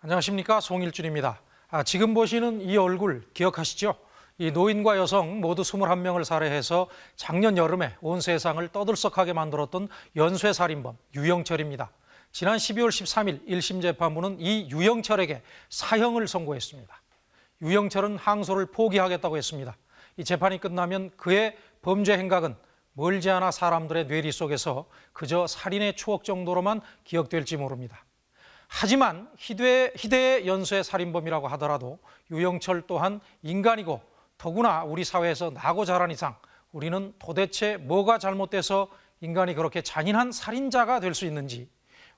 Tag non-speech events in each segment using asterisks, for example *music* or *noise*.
안녕하십니까 송일준입니다. 아, 지금 보시는 이 얼굴 기억하시죠? 이 노인과 여성 모두 21명을 살해해서 작년 여름에 온 세상을 떠들썩하게 만들었던 연쇄살인범 유영철입니다. 지난 12월 13일 1심 재판부는 이 유영철에게 사형을 선고했습니다. 유영철은 항소를 포기하겠다고 했습니다. 이 재판이 끝나면 그의 범죄 행각은 멀지 않아 사람들의 뇌리 속에서 그저 살인의 추억 정도로만 기억될지 모릅니다. 하지만 희대, 희대의 연쇄 살인범이라고 하더라도 유영철 또한 인간이고 더구나 우리 사회에서 나고 자란 이상 우리는 도대체 뭐가 잘못돼서 인간이 그렇게 잔인한 살인자가 될 수 있는지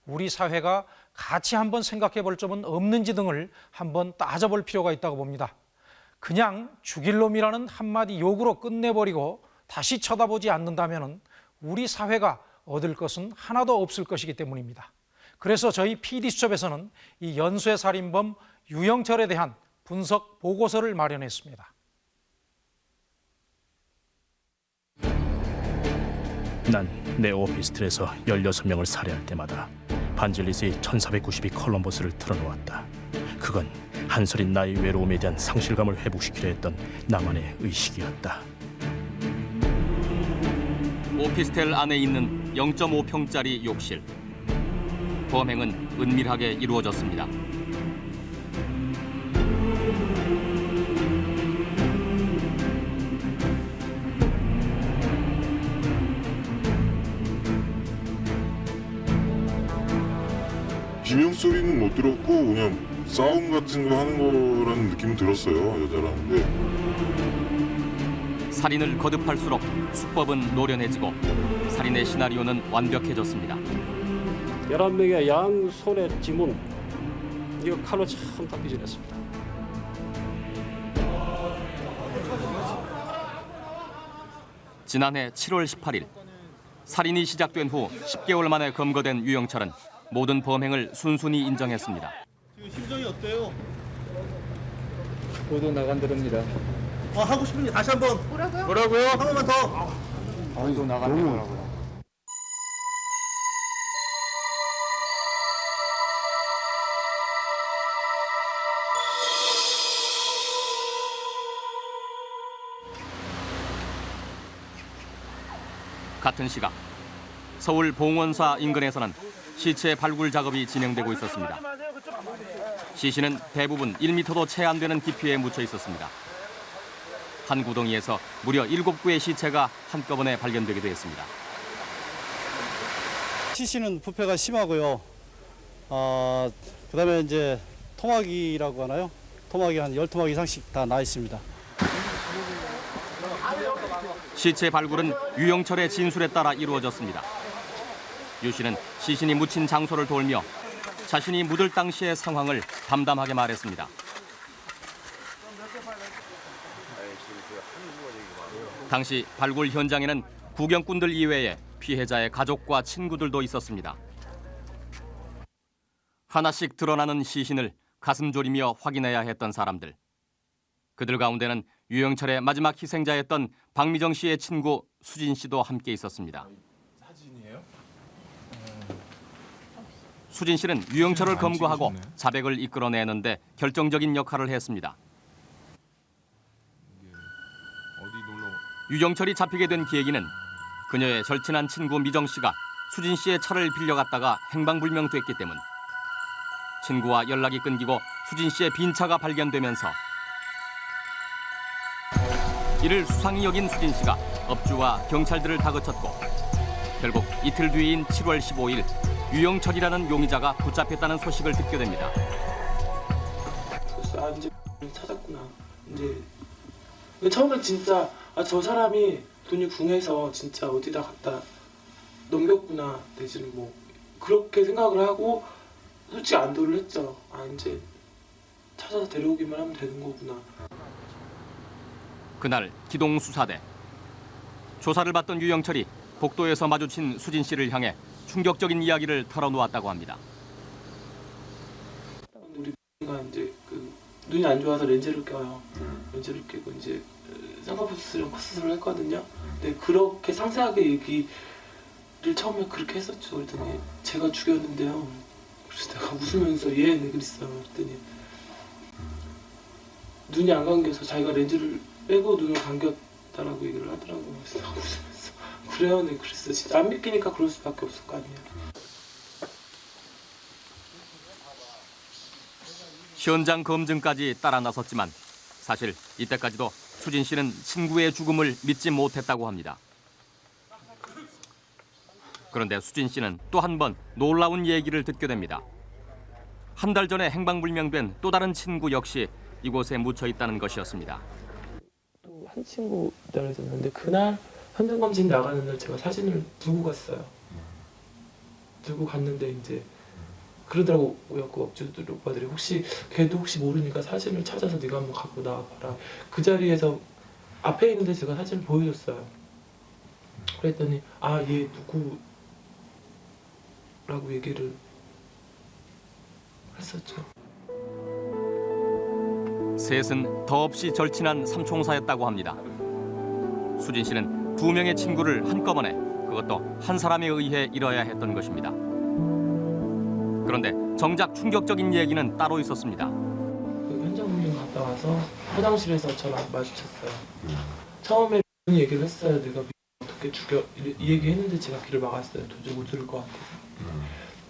우리 사회가 같이 한번 생각해 볼 점은 없는지 등을 한번 따져볼 필요가 있다고 봅니다. 그냥 죽일 놈이라는 한마디 욕으로 끝내버리고 다시 쳐다보지 않는다면 우리 사회가 얻을 것은 하나도 없을 것이기 때문입니다. 그래서 저희 PD수첩에서는 이 연쇄 살인범 유영철에 대한 분석 보고서를 마련했습니다. 난 내 오피스텔에서 16명을 살해할 때마다 반질리스의 1492 컬럼버스를 틀어놓았다. 그건 한설인 나의 외로움에 대한 상실감을 회복시키려 했던 나만의 의식이었다. 오피스텔 안에 있는 0.5평짜리 욕실. 범행은 은밀하게 이루어졌습니다. 비명 소리는 못 들었고 그냥 싸움 같은 거 하는 거라는 느낌 들었어요 여자랑. 근데 살인을 거듭할수록 수법은 노련해지고 살인의 시나리오는 완벽해졌습니다. 11명의 양 손에 지문 이거 칼로 참 닦기 지냈습니다. 지난해 7월 18일 살인이 시작된 후 10개월 만에 검거된 유영철은 모든 범행을 순순히 인정했습니다. 지금 심정이 어때요? 보도 나간다릅니다. 어, 하고 싶은 게 다시 한번 뭐라고요? 뭐라고요? 한 번만 더. 보도 나간다더라고 같은 시각 서울 봉원사 인근에서는 시체 발굴 작업이 진행되고 있었습니다. 시신은 대부분 1m도 채 안 되는 깊이에 묻혀 있었습니다. 한 구덩이에서 무려 7구의 시체가 한꺼번에 발견되기도 했습니다. 시신은 부패가 심하고요. 어, 그다음에 이제 토막이라고 하나요? 토막이 한 10토막 이상씩 다 나 있습니다. 시체 발굴은 유영철의 진술에 따라 이루어졌습니다. 유 씨는 시신이 묻힌 장소를 돌며 자신이 묻을 당시의 상황을 담담하게 말했습니다. 당시 발굴 현장에는 구경꾼들 이외에 피해자의 가족과 친구들도 있었습니다. 하나씩 드러나는 시신을 가슴 졸이며 확인해야 했던 사람들. 그들 가운데는 유영철의 마지막 희생자였던 박미정 씨의 친구 수진 씨도 함께 있었습니다. 수진 씨는 유영철을 검거하고 자백을 이끌어내는데 결정적인 역할을 했습니다. 유영철이 잡히게 된 계기는 그녀의 절친한 친구 미정 씨가 수진 씨의 차를 빌려갔다가 행방불명됐기 때문. 친구와 연락이 끊기고 수진 씨의 빈 차가 발견되면서 이를 수상히 여긴 수진 씨가 업주와 경찰들을 다그쳤고 결국 이틀 뒤인 7월 15일 유영철이라는 용의자가 붙잡혔다는 소식을 듣게 됩니다. 아 이제 찾았구나. 이제 처음엔 진짜 아, 저 사람이 돈이 궁해서 진짜 어디다 갖다 넘겼구나 내지는 뭐 그렇게 생각을 하고 솔직히 안도를 했죠. 아 이제 찾아서 데려오기만 하면 되는 거구나. 그날 기동 수사대 조사를 받던 유영철이 복도에서 마주친 수진 씨를 향해 충격적인 이야기를 털어놓았다고 합니다. 우리 가 이제 그 눈이 안 좋아서 렌즈를 껴요. 렌즈를 끼고 이제 쌍꺼풀 수술이랑 코 수술을 했거든요. 근데 그렇게 상세하게 얘기를 처음에 그렇게 했었죠. 그랬더니 제가 죽였는데요. 그래서 내가 웃으면서 얘왜 그랬어 그랬더니 눈이 안 감겨서 자기가 렌즈를 빼고 눈을 감겼다라고 얘기를 하더라고요 그래서 웃으면서 그래요 네 그랬어 진짜 안 믿기니까 그럴 수밖에 없을 거 아니에요 현장 검증까지 따라 나섰지만 사실 이때까지도 수진 씨는 친구의 죽음을 믿지 못했다고 합니다. 그런데 수진 씨는 또 한 번 놀라운 얘기를 듣게 됩니다. 한 달 전에 행방불명된 또 다른 친구 역시 이곳에 묻혀 있다는 것이었습니다. 또한 친구 기다려줬는데 그날 현장 검진 나가는 날 제가 사진을 두고 갔어요. 두고 갔는데 이제 그러더라고요 그 업주들 오빠들이 혹시 걔도 혹시 모르니까 사진을 찾아서 네가 한번 갖고 나와봐라. 그 자리에서 앞에 있는데 제가 사진을 보여줬어요. 그랬더니 아 얘 누구 라고 얘기를 했었죠. 셋은 더없이 절친한 삼총사였다고 합니다. 수진 씨는 두 명의 친구를 한꺼번에 그것도 한 사람에 의해 잃어야 했던 것입니다. 그런데 정작 충격적인 얘기는 따로 있었습니다. 그 현장 검증 갔다 와서 화장실에서 저랑 마주쳤어요. 처음에 그런 얘기를 했어요. 내가 어떻게 죽여 이, 이 얘기 했는데 제가 귀를 막았어요. 도저히 못 들을 것 같아서.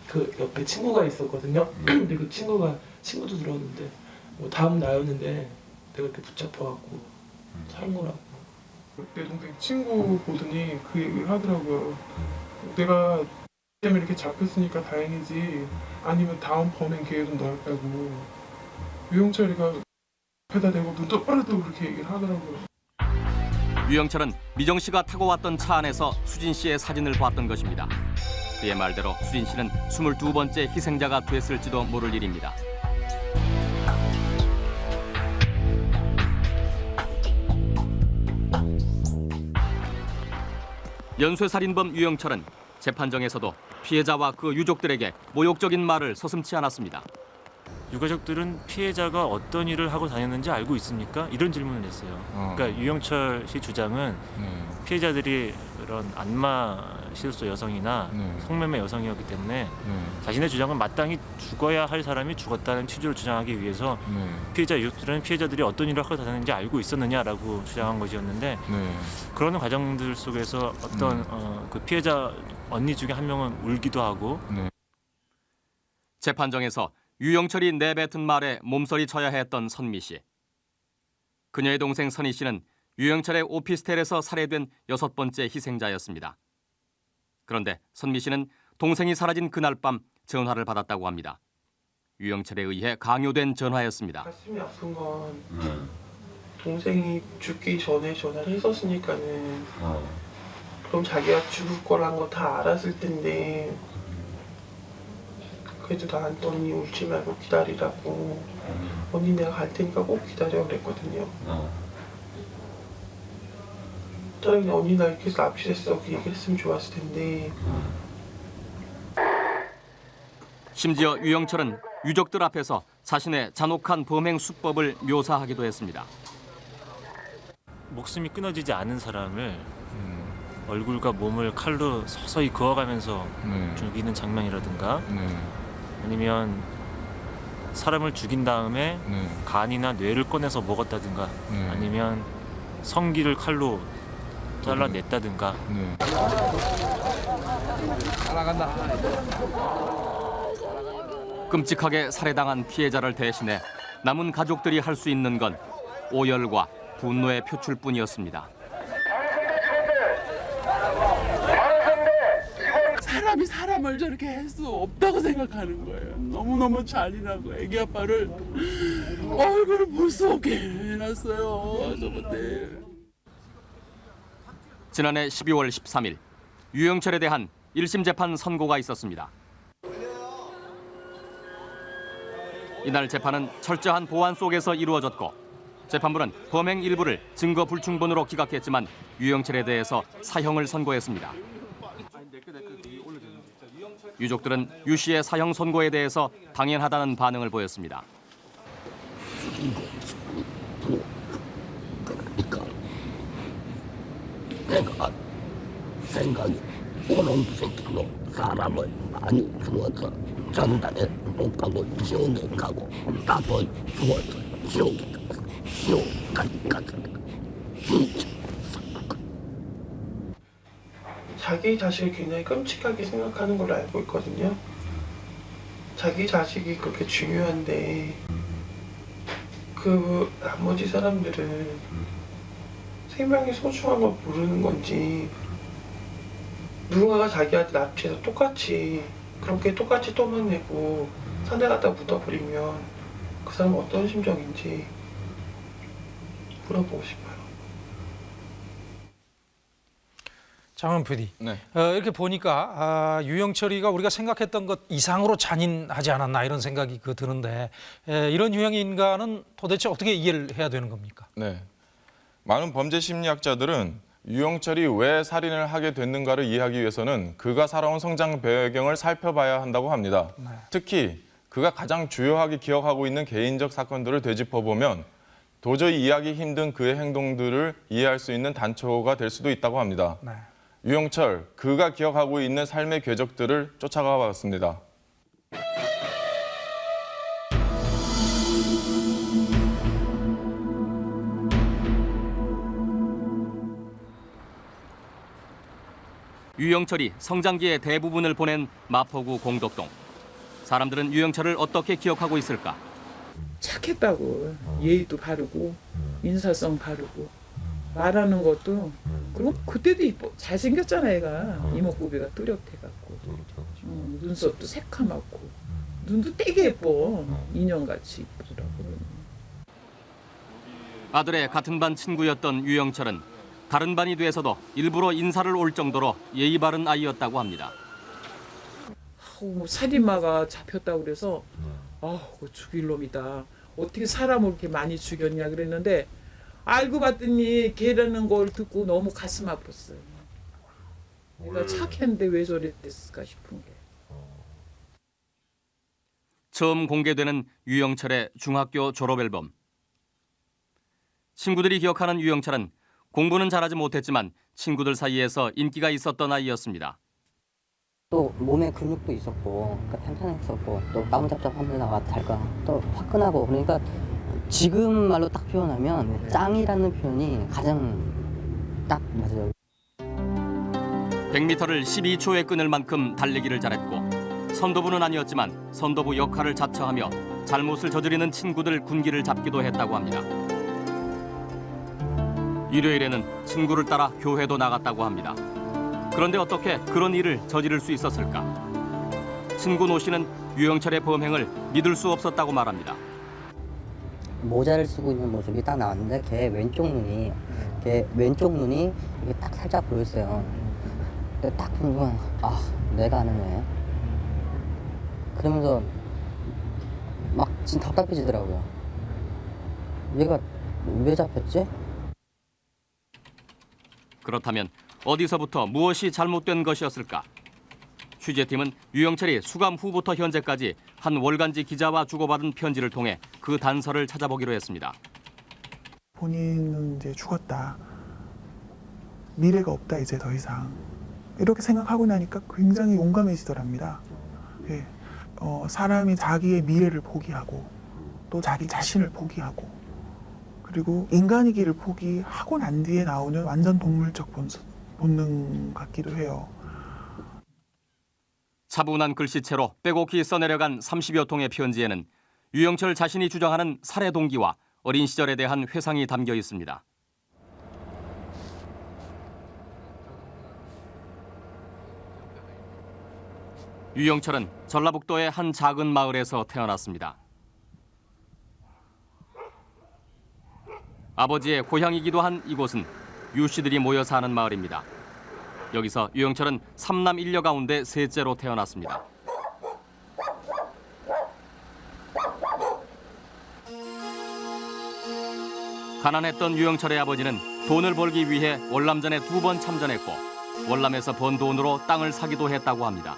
그 옆에 친구가 있었거든요. *clears throat* 근데 그 친구가 친구도 들었는데 뭐 다음 나였는데 내가 이렇게 붙잡혀갖고 사는 거라고. 내 동생 친구 보더니 그 얘기를 하더라고요. 내가 때문에 이렇게 잡혔으니까 다행이지 아니면 다음 범행 기회도 넓다고 유영철이가 앞에다 대고 눈 똑바로 뜨고 그렇게 얘기를 하더라고요. 유영철은 미정 씨가 타고 왔던 차 안에서 수진 씨의 사진을 봤던 것입니다. 그의 말대로 수진 씨는 22번째 희생자가 됐을지도 모를 일입니다. 연쇄살인범 유영철은 재판정에서도 피해자와 그 유족들에게 모욕적인 말을 서슴지 않았습니다. 유가족들은 피해자가 어떤 일을 하고 다녔는지 알고 있습니까? 이런 질문을 했어요. 그러니까 유영철 씨 주장은 피해자들이 그런 안마 실소 여성이나 성매매 여성이었기 때문에 자신의 주장은 마땅히 죽어야 할 사람이 죽었다는 취지로 주장하기 위해서 피해자 유족들은 피해자들이 어떤 일을 하고 다녔는지 알고 있었느냐라고 주장한 것이었는데 그러는 과정들 속에서 어떤 어, 그 피해자 언니 중에 한 명은 울기도 하고 재판정에서 유영철이 내뱉은 말에 몸서리 쳐야 했던 선미 씨. 그녀의 동생 선희 씨는 유영철의 오피스텔에서 살해된 여섯 번째 희생자였습니다. 그런데 선미 씨는 동생이 사라진 그날 밤 전화를 받았다고 합니다. 유영철에 의해 강요된 전화였습니다. 가슴이 아픈 건 동생이 죽기 전에 전화를 했었으니까는 그럼 자기가 죽을 거란 거 다 알았을 텐데 그래도 나한테 언니 울지 말고 기다리라고. 언니 내가 갈 테니까 꼭 기다려 그랬거든요. 차라리 언니 나 이렇게 해서 납치됐어. 그 얘기 했으면 좋았을 텐데. 심지어 유영철은 유족들 앞에서 자신의 잔혹한 범행 수법을 묘사하기도 했습니다. 목숨이 끊어지지 않은 사람을 얼굴과 몸을 칼로 서서히 그어가면서 죽이는 장면이라든가 아니면 사람을 죽인 다음에 간이나 뇌를 꺼내서 먹었다든가 아니면 성기를 칼로 잘라냈다든가. 끔찍하게 살해당한 피해자를 대신해 남은 가족들이 할 수 있는 건 오열과 분노의 표출뿐이었습니다. 사람을 저렇게 할 수 없다고 생각하는 거예요. 너무너무 잔인하고 애기 아빠를 얼굴을 볼 수 없게 해놨어요. 저번에. 지난해 12월 13일 유영철에 대한 1심 재판 선고가 있었습니다. 이날 재판은 철저한 보안 속에서 이루어졌고 재판부는 범행 일부를 증거 불충분으로 기각했지만 유영철에 대해서 사형을 선고했습니다. 유족들은 유 씨의 사형 선고에 대해서 당연하다는 반응을 보였습니다. 내가 생각이 그놈 새끼로 사람을 많이 죽어서 전달했다. 못 가고 지옥 못 가고 나도 죽어서 지옥에 가서 지옥까지 가서 진짜 자기 자식을 굉장히 끔찍하게 생각하는 걸로 알고 있거든요. 자기 자식이 그렇게 중요한데 그 나머지 사람들은 생명의 소중함을 모르는 건지 누군가가 자기한테 납치해서 똑같이 그렇게 똑같이 떠만내고 산에 갖다 묻어버리면 그 사람은 어떤 심정인지 물어보고 싶어요. 장원 PD. 네. 어, 이렇게 보니까 아, 유영철이가 우리가 생각했던 것 이상으로 잔인하지 않았나 이런 생각이 그 드는데 에, 이런 유형의 인간은 도대체 어떻게 이해를 해야 되는 겁니까? 네. 많은 범죄 심리학자들은 유영철이 왜 살인을 하게 됐는가를 이해하기 위해서는 그가 살아온 성장 배경을 살펴봐야 한다고 합니다. 특히 그가 가장 주요하게 기억하고 있는 개인적 사건들을 되짚어보면 도저히 이해하기 힘든 그의 행동들을 이해할 수 있는 단초가 될 수도 있다고 합니다. 네. 유영철, 그가 기억하고 있는 삶의 궤적들을 쫓아가 봤습니다. 유영철이 성장기의 대부분을 보낸 마포구 공덕동. 사람들은 유영철을 어떻게 기억하고 있을까? 착했다고 예의도 바르고 인사성 바르고 말하는 것도 그리고 그때도 이뻐. 잘생겼잖아 애가. 이목구비가 뚜렷해갖고. 음, 눈썹도 새카맣고. 눈도 되게 예뻐. 인형같이 이쁘더라고. 아들의 같은 반 친구였던 유영철은 다른 반이 돼서도 일부러 인사를 올 정도로 예의 바른 아이였다고 합니다. 뭐 살인마가 잡혔다고 그래서 그거 죽일 놈이다. 어떻게 사람을 이렇게 많이 죽였냐 그랬는데 알고 봤더니 걔라는 걸 듣고 너무 가슴 아팠어요 내가 착했는데 왜 저랬을까 싶은 게 처음 공개되는 유영철의 중학교 졸업 앨범. 친구들이 기억하는 유영철은 공부는 잘하지 못했지만 친구들 사이에서 인기가 있었던 아이였습니다. 또 몸에 근육도 있었고 그러니까 탄탄했었고 또 따분잡잡하면서 달까 또 화끈하고 그러니까 지금 말로 딱 표현하면 짱이라는 표현이 가장 딱 맞아요. 100m를 12초에 끊을 만큼 달리기를 잘했고 선도부는 아니었지만 선도부 역할을 자처하며 잘못을 저지르는 친구들 군기를 잡기도 했다고 합니다. 일요일에는 친구를 따라 교회도 나갔다고 합니다. 그런데 어떻게 그런 일을 저지를 수 있었을까? 친구 노 씨는 유영철의 범행을 믿을 수 없었다고 말합니다. 모자를 쓰고 있는 모습이 딱 나왔는데 걔 왼쪽 눈이 걔 왼쪽 눈이 이게 딱 살짝 보였어요. 딱 보면 아 내가 아는 애. 그러면서 막 진짜 답답해지더라고요. 얘가 왜 잡혔지? 그렇다면 어디서부터 무엇이 잘못된 것이었을까? 취재팀은 유영철이 수감 후부터 현재까지 한 월간지 기자와 주고받은 편지를 통해 그 단서를 찾아보기로 했습니다. 본인은 이제 죽었다. 미래가 없다 이제 더 이상. 이렇게 생각하고 나니까 굉장히 용감해지더랍니다. 예. 어, 사람이 자기의 미래를 포기하고 또 자기 자신을 포기하고 그리고 인간이기를 포기하고 난 뒤에 나오는 완전 동물적 본능 같기도 해요. 차분한 글씨체로 빼곡히 써내려간 30여 통의 편지에는 유영철 자신이 주장하는 살해 동기와 어린 시절에 대한 회상이 담겨 있습니다. 유영철은 전라북도의 한 작은 마을에서 태어났습니다. 아버지의 고향이기도 한 이곳은 유 씨들이 모여 사는 마을입니다. 여기서 유영철은 삼남 일녀 가운데 셋째로 태어났습니다. 가난했던 유영철의 아버지는 돈을 벌기 위해 월남전에 두 번 참전했고 월남에서 번 돈으로 땅을 사기도 했다고 합니다.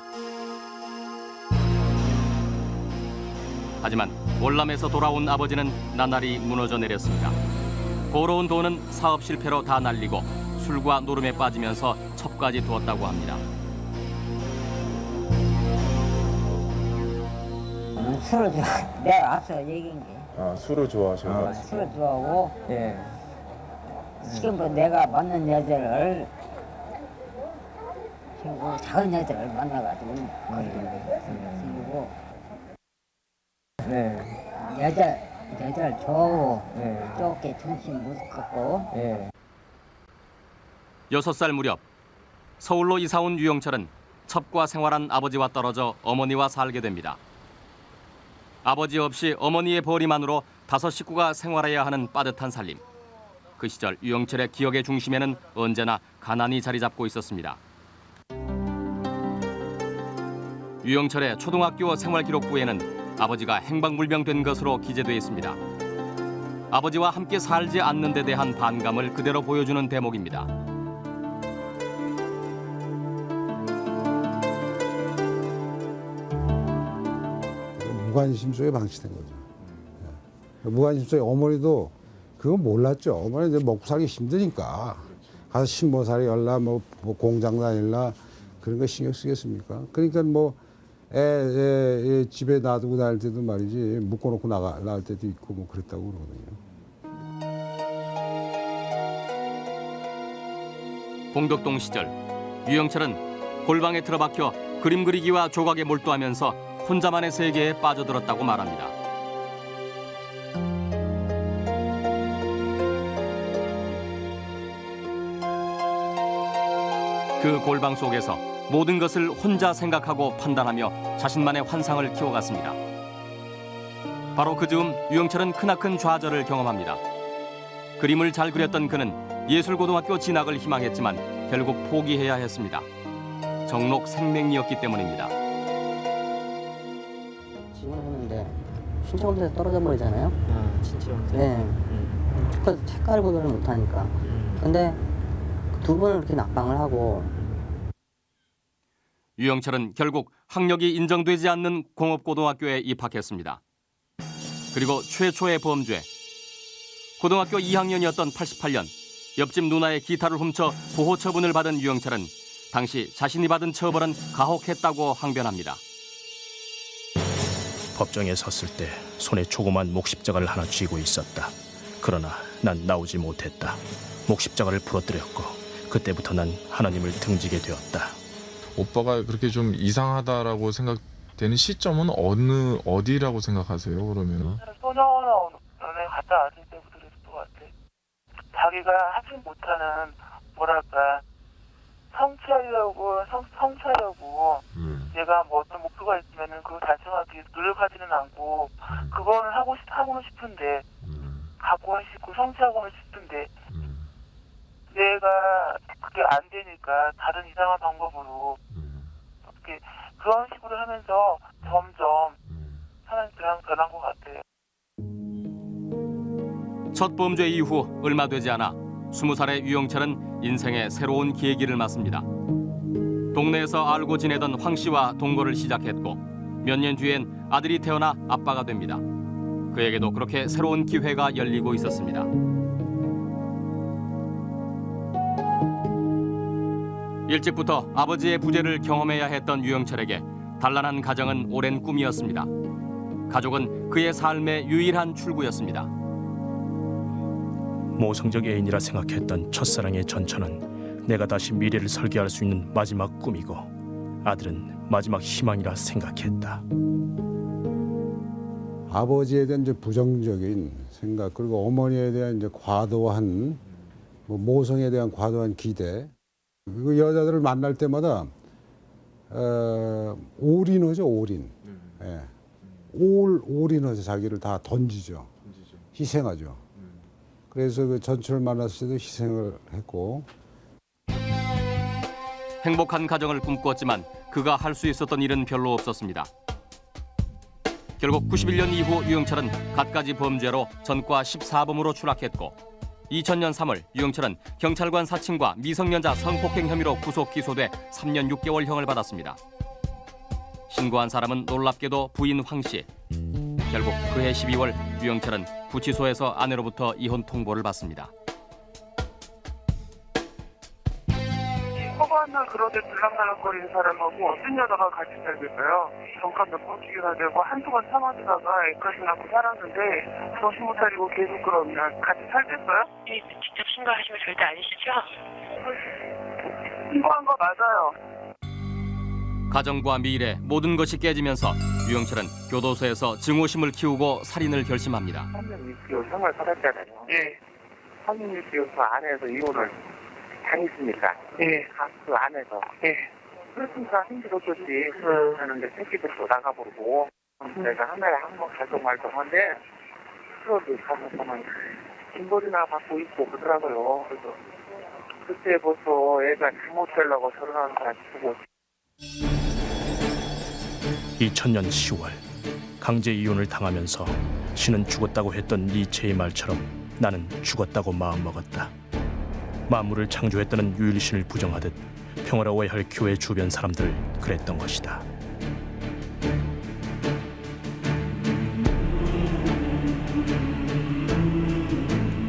하지만 월남에서 돌아온 아버지는 나날이 무너져 내렸습니다. 벌어온 돈은 사업 실패로 다 날리고 술과 노름에 빠지면서 첩까지 두었다고 합니다. 술을 좋아. 내가 앞서 얘기한 게. 아 술을 좋아하셔서. 술을 좋아하고 예. 지금도 내가 만난 여자를 그리고 작은 여자를 만나가지고 그리고 네. 여자 여자를 좋아하고 네. 좁게 정신 못 갖고 예. 여섯 살 무렵 서울로 이사 온 유영철은 첩과 생활한 아버지와 떨어져 어머니와 살게 됩니다. 아버지 없이 어머니의 벌이만으로 다섯 식구가 생활해야 하는 빠듯한 살림. 그 시절 유영철의 기억의 중심에는 언제나 가난이 자리 잡고 있었습니다. 유영철의 초등학교 생활기록부에는 아버지가 행방불명된 것으로 기재돼 있습니다. 아버지와 함께 살지 않는 데 대한 반감을 그대로 보여주는 대목입니다. 무관심 속에 방치된 거죠. 예. 무관심 속에 어머니도 그건 몰랐죠. 어머니 이제 먹고 살기 힘드니까 가서 신모살이 열라 뭐, 뭐 공장 다닐라 그런 거 신경 쓰겠습니까? 그러니까 뭐 애, 애, 애 집에 놔두고 다닐 때도 말이지 묶어놓고 나가 나갈 때도 있고 뭐 그랬다고 그러거든요. 공덕동 시절 유영철은 골방에 틀어박혀 그림 그리기와 조각에 몰두하면서 혼자만의 세계에 빠져들었다고 말합니다. 그 골방 속에서 모든 것을 혼자 생각하고 판단하며 자신만의 환상을 키워갔습니다. 바로 그 즈음 유영철은 크나큰 좌절을 경험합니다. 그림을 잘 그렸던 그는 예술고등학교 진학을 희망했지만 결국 포기해야 했습니다. 정록 생명이었기 때문입니다. 신청서에 떨어져 버리잖아요. 아, 진짜. 네. 그래서 색깔 구별을 못 하니까. 근데 두 번을 이렇게 낙방을 하고 유영철은 결국 학력이 인정되지 않는 공업고등학교에 입학했습니다. 그리고 최초의 범죄. 고등학교 2학년이었던 88년 옆집 누나의 기타를 훔쳐 보호 처분을 받은 유영철은 당시 자신이 받은 처벌은 가혹했다고 항변합니다. 법정에 섰을 때 손에 조그만 목십자가를 하나 쥐고 있었다. 그러나 난 나오지 못했다. 목십자가를 부러뜨렸고 그때부터 난 하나님을 등지게 되었다. 오빠가 그렇게 좀 이상하다라고 생각되는 시점은 어느 어디라고 생각하세요? 그러면 소년원에 갔다 왔을 때부터 그랬을 것 같아. 자기가 하지 못하는 뭐랄까 성취하려고 성, 성취하려고 얘가 뭐 어떤 목표가 있으면은 그걸 달성하기 위해서 노력하지는 않고 그거는 하고 싶 하고는 싶은데 갖고는 싶고 성취하고는 싶은데 내가 그게 안 되니까 다른 이상한 방법으로 어떻게 그런 식으로 하면서 점점 그냥 변한 것 같아요. 첫 범죄 이후 얼마 되지 않아 스무 살의 유영철은 인생의 새로운 계기를 맞습니다. 동네에서 알고 지내던 황 씨와 동거를 시작했고 몇 년 뒤엔 아들이 태어나 아빠가 됩니다. 그에게도 그렇게 새로운 기회가 열리고 있었습니다. 일찍부터 아버지의 부재를 경험해야 했던 유영철에게 단란한 가정은 오랜 꿈이었습니다. 가족은 그의 삶의 유일한 출구였습니다. 모성적 애인이라 생각했던 첫사랑의 전처는 내가 다시 미래를 설계할 수 있는 마지막 꿈이고 아들은 마지막 희망이라 생각했다. 아버지에 대한 이제 부정적인 생각 그리고 어머니에 대한 이제 과도한 뭐 모성에 대한 과도한 기대. 그리고 여자들을 만날 때마다 어, 올인하죠 올인. 예. 올 올인하죠. 자기를 다 던지죠. 희생하죠 그래서 그 전철을 만났을 때도 희생을 했고 행복한 가정을 꿈꿨지만 그가 할 수 있었던 일은 별로 없었습니다. 결국 91년 이후 유영철은 갖가지 범죄로 전과 14범으로 추락했고 2000년 3월 유영철은 경찰관 사칭과 미성년자 성폭행 혐의로 구속 기소돼 3년 6개월형을 받았습니다. 신고한 사람은 놀랍게도 부인 황 씨. 결국 그해 12월 유영철은 구치소에서 아내로부터 이혼 통보를 받습니다. 맨날 그런데 들락날락거리는 사람하고 어떤 여자가 같이 살겠어요? 정값 몇번 주기나 되고 한동안 참아주다가 애까지 낳고 살았는데 정신 못 차리고 계속 그러면 같이 살겠어요? 직접 신고하시면 절대 아니시죠? 신고한 거 맞아요. 가정과 미래 모든 것이 깨지면서 유영철은 교도소에서 증오심을 키우고 살인을 결심합니다. 3년 6개월 생활 살았잖아요. 예. 3년 6개월 그 안에서 이혼을 당했으니까. 예. 그 안에서. 예. 그렇으니까 힘들었겠지. 그러는데 새끼들도 나가버리고. 내가 한 달에 한번 갈동 말동한데 그래도 가서 보면 김벌이나 받고 있고 그러더라고요. 그래서 그때부터 애가 잘못 되려고 결혼하는 사람 주고 2000년 10월 강제 이혼을 당하면서 신은 죽었다고 했던 니체의 말처럼 나는 죽었다고 마음먹었다. 만물을 창조했다는 유일신을 부정하듯 평화로워야 할 교회 주변 사람들 그랬던 것이다.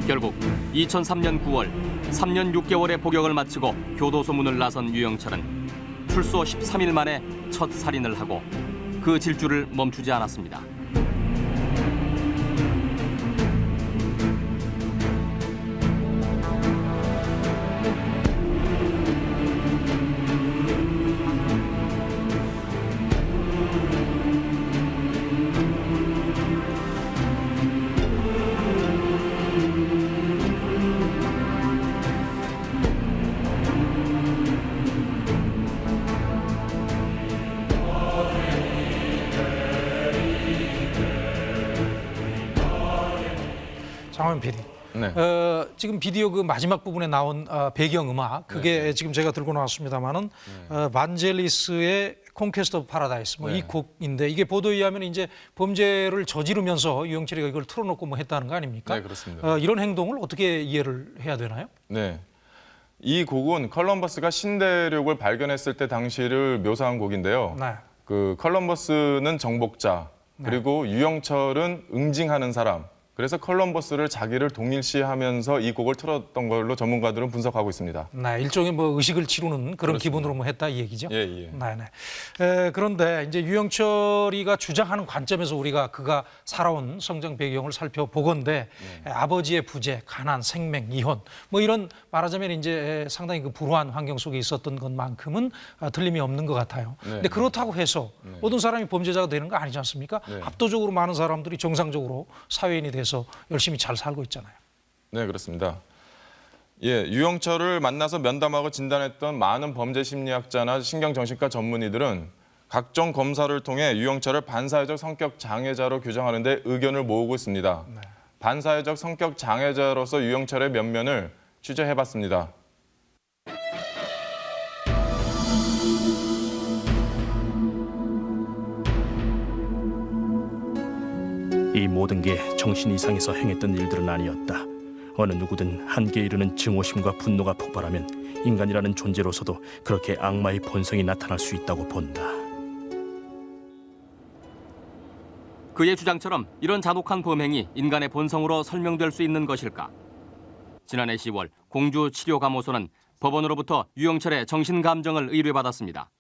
결국 2003년 9월 3년 6개월의 복역을 마치고 교도소 문을 나선 유영철은 출소 13일 만에 첫 살인을 하고 그 질주를 멈추지 않았습니다. 장원 PD. 네. 어, 지금 비디오 그 마지막 부분에 나온 어, 배경 음악 그게 지금 제가 들고 나왔습니다만은 어, 반젤리스의 Conquest of Paradise 뭐이 네. 곡인데 이게 보도에 의하면 이제 범죄를 저지르면서 유영철이가 이걸 틀어놓고 뭐 했다는 거 아닙니까? 네, 그렇습니다. 어, 이런 행동을 어떻게 이해를 해야 되나요? 네. 이 곡은 컬럼버스가 신대륙을 발견했을 때 당시를 묘사한 곡인데요. 네. 그 컬럼버스는 정복자, 네. 그리고 유영철은 응징하는 사람. 그래서 컬럼버스를 자기를 동일시하면서 이 곡을 틀었던 걸로 전문가들은 분석하고 있습니다. 네, 일종의 뭐 의식을 치르는 그런 기분으로 뭐 했다 이 얘기죠. 예, 예. 네, 네. 에, 그런데 이제 유영철이가 주장하는 관점에서 우리가 그가 살아온 성장 배경을 살펴보건데 에, 아버지의 부재, 가난, 생맹, 이혼 뭐 이런 말하자면 이제 상당히 그 불우한 환경 속에 있었던 것만큼은 아, 틀림이 없는 것 같아요. 네. 근데 그렇다고 해서 모든 사람이 범죄자가 되는 거 아니지 않습니까? 네. 압도적으로 많은 사람들이 정상적으로 사회인이 돼서 열심히 잘 살고 있잖아요. 네, 그렇습니다. 예, 유영철을 만나서 면담하고 진단했던 많은 범죄 심리학자나 신경정신과 전문의들은 각종 검사를 통해 유영철을 반사회적 성격 장애자로 규정하는 데 의견을 모으고 있습니다. 반사회적 성격 장애자로서 유영철의 면면을 취재해봤습니다. 이 모든 게 정신 이상에서 행했던 일들은 아니었다. 어느 누구든 한계에 이르는 증오심과 분노가 폭발하면 인간이라는 존재로서도 그렇게 악마의 본성이 나타날 수 있다고 본다. 그의 주장처럼 이런 잔혹한 범행이 인간의 본성으로 설명될 수 있는 것일까? 지난해 10월 공주치료감호소는 법원으로부터 유영철의 정신감정을 의뢰받았습니다.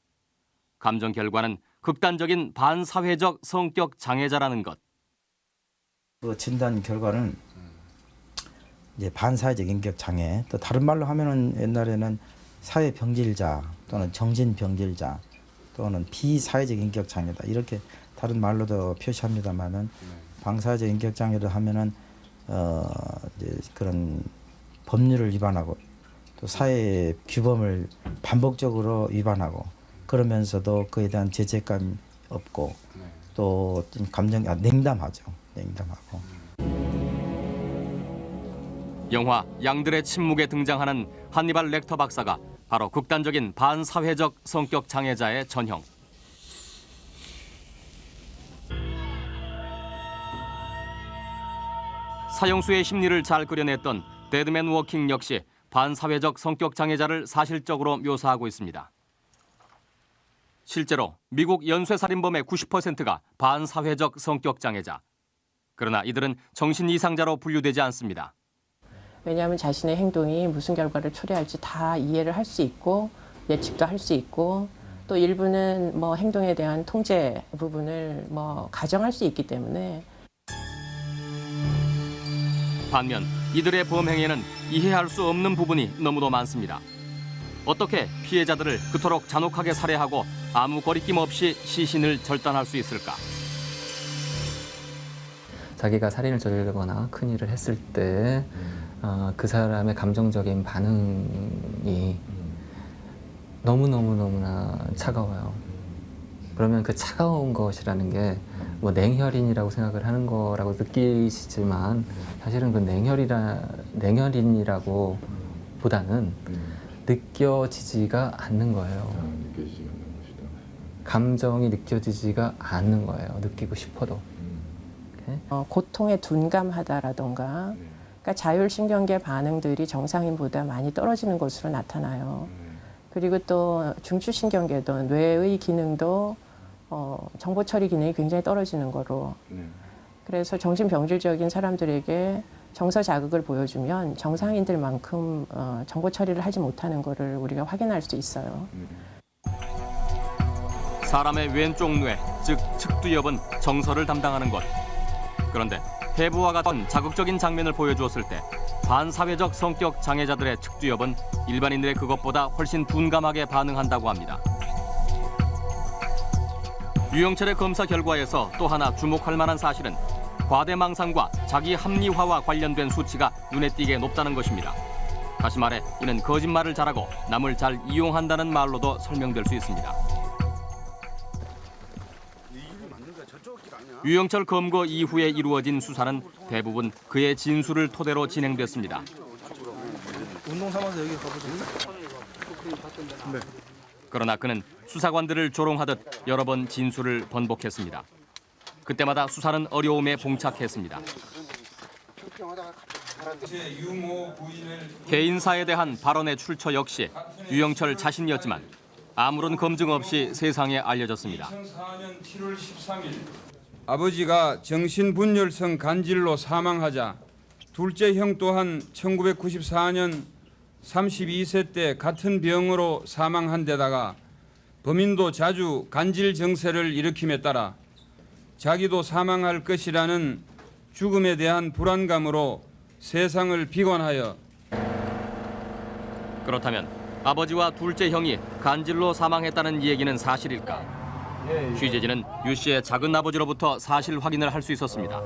감정 결과는 극단적인 반사회적 성격 장애자라는 것. 그 진단 결과는 이제 반사회적 인격 장애 또 다른 말로 하면은 옛날에는 사회 병질자 또는 정신 병질자 또는 비사회적 인격 장애다. 이렇게 다른 말로도 표시합니다만은 방사회적 인격 장애를 하면은 어 이제 그런 법률을 위반하고 또 사회 규범을 반복적으로 위반하고 그러면서도 그에 대한 죄책감 없고 또좀 감정 아, 냉담하죠 냉담하고 영화 양들의 침묵에 등장하는 한니발 렉터 박사가 바로 극단적인 반사회적 성격 장애자의 전형. 사형수의 심리를 잘 그려냈던 Dead Man Walking 역시 반사회적 성격 장애자를 사실적으로 묘사하고 있습니다. 실제로 미국 연쇄살인범의 90%가 반사회적 성격 장애자. 그러나 이들은 정신 이상자로 분류되지 않습니다. 왜냐하면 자신의 행동이 무슨 결과를 초래할지 다 이해를 할 수 있고 예측도 할 수 있고 또 일부는 뭐 행동에 대한 통제 부분을 뭐 가정할 수 있기 때문에 반면 이들의 범행에는 이해할 수 없는 부분이 너무도 많습니다. 어떻게 피해자들을 그토록 잔혹하게 살해하고 아무 거리낌 없이 시신을 절단할 수 있을까? 자기가 살인을 저지르거나 큰 일을 했을 때 어, 그 사람의 감정적인 반응이 너무너무너무나 차가워요. 그러면 그 차가운 것이라는 게 뭐 냉혈인이라고 생각을 하는 거라고 느끼시지만 사실은 그 냉혈이라 냉혈인이라고 보다는 느껴지지가 않는 거예요. 감정이 느껴지지가 않는 거예요. 느끼고 싶어도. 어, 고통에 둔감하다라던가 그러니까 자율신경계 반응들이 정상인보다 많이 떨어지는 것으로 나타나요. 그리고 또 중추신경계도 뇌의 기능도 어, 정보 처리 기능이 굉장히 떨어지는 거로 그래서 정신병질적인 사람들에게 정서 자극을 보여주면 정상인들만큼 어, 정보 처리를 하지 못하는 거를 우리가 확인할 수 있어요. 사람의 왼쪽 뇌, 즉 측두엽은 정서를 담당하는 것. 그런데 해부와 같은 자극적인 장면을 보여주었을 때 반사회적 성격 장애자들의 측두엽은 일반인들의 그것보다 훨씬 둔감하게 반응한다고 합니다. 유영철의 검사 결과에서 또 하나 주목할 만한 사실은 과대망상과 자기 합리화와 관련된 수치가 눈에 띄게 높다는 것입니다. 다시 말해 이는 거짓말을 잘하고 남을 잘 이용한다는 말로도 설명될 수 있습니다. 유영철 검거 이후에 이루어진 수사는 대부분 그의 진술을 토대로 진행됐습니다. 운동 삼아서 여기 가보죠. 네. 그러나 그는 수사관들을 조롱하듯 여러 번 진술을 번복했습니다. 그때마다 수사는 어려움에 봉착했습니다. 개인사에 대한 발언의 출처 역시 유영철 자신이었지만 아무런 검증 없이 세상에 알려졌습니다. 2004년 7월 13일 아버지가 정신분열성 간질로 사망하자 둘째 형 또한 1994년 32세 때 같은 병으로 사망한 데다가 범인도 자주 간질 정세를 일으킴에 따라 자기도 사망할 것이라는 죽음에 대한 불안감으로 세상을 비관하여 그렇다면 아버지와 둘째 형이 간질로 사망했다는 얘기는 사실일까? 취재진은 유 씨의 작은 아버지로부터 사실 확인을 할 수 있었습니다.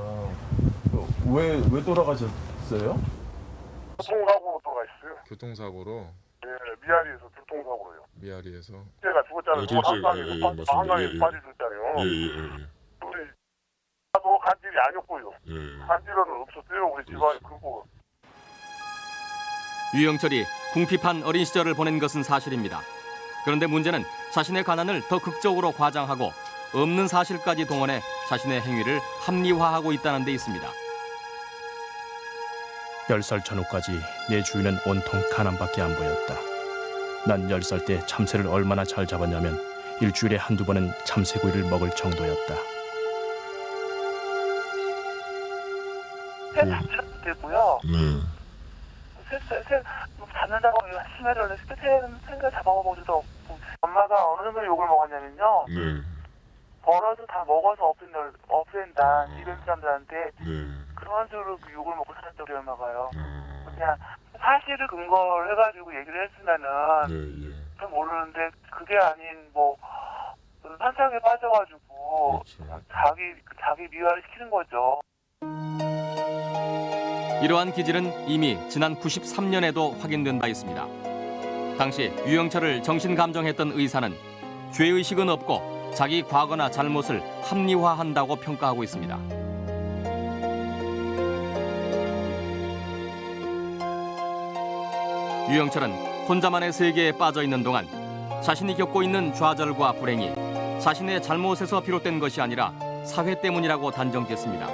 왜, 왜 돌아가셨어요? 교통사고로 돌아가셨어요. 교통사고로 예, 미아리에서 교통사고로요. 미아리에서 제가 죽었잖아요. 예, 예, 예, 예. 한강에 예, 예. 예, 예, 예. 우리 나도 간질이 아니었고요. 예. 간질은 없었어요. 우리 집안에 그거. 유영철이 궁핍한 어린 시절을 보낸 것은 사실입니다. 그런데 문제는 자신의 가난을 더 극적으로 과장하고 없는 사실까지 동원해 자신의 행위를 합리화하고 있다는 데 있습니다. 열 살 전후까지 내 주위는 온통 가난밖에 안 보였다. 난 열 살 때 참새를 얼마나 잘 잡았냐면 일주일에 한두 번은 참새구이를 먹을 정도였다. 새 잡지도 되고요. 네. 새, 새, 새, 뭐 잡는다고 심해를 새는 생각 잡아먹어보지도 없고. 엄마가 어느 정도 욕을 먹었냐면요. 네. 벌어도 다 먹어서 없앤다, 없앤다. 이런 사람들한테 네. 그런 식으로 그 욕을 먹고 살았다고 우리 엄마가요. 그냥 사실을 근거를 해가지고 얘기를 했으면은 잘 모르는데 그게 아닌 뭐 환상에 빠져가지고 자기 자기 미화를 시키는 거죠. 이러한 기질은 이미 지난 93년에도 확인된 바 있습니다. 당시 유영철을 정신감정했던 의사는 죄의식은 없고 자기 과거나 잘못을 합리화한다고 평가하고 있습니다. 유영철은 혼자만의 세계에 빠져 있는 동안 자신이 겪고 있는 좌절과 불행이 자신의 잘못에서 비롯된 것이 아니라 사회 때문이라고 단정짓습니다.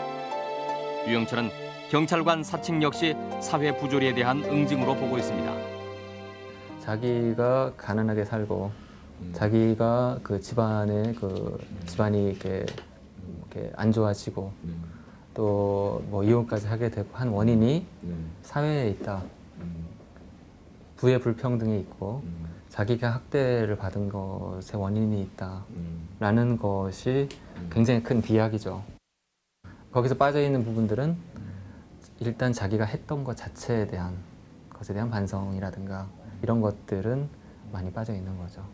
유영철은 경찰관 사칭 역시 사회 부조리에 대한 응징으로 보고 있습니다. 자기가 가난하게 살고 자기가 그 집안에 그 집안이 이렇게, 이렇게 안 좋아지고 또뭐 이혼까지 하게 되고 한 원인이 사회에 있다. 부의 불평등이 있고 자기가 학대를 받은 것의 원인이 있다라는 것이 굉장히 큰 비약이죠. 거기서 빠져 있는 부분들은 일단 자기가 했던 것 자체에 대한 것에 대한 반성이라든가 이런 것들은 많이 빠져 있는 거죠.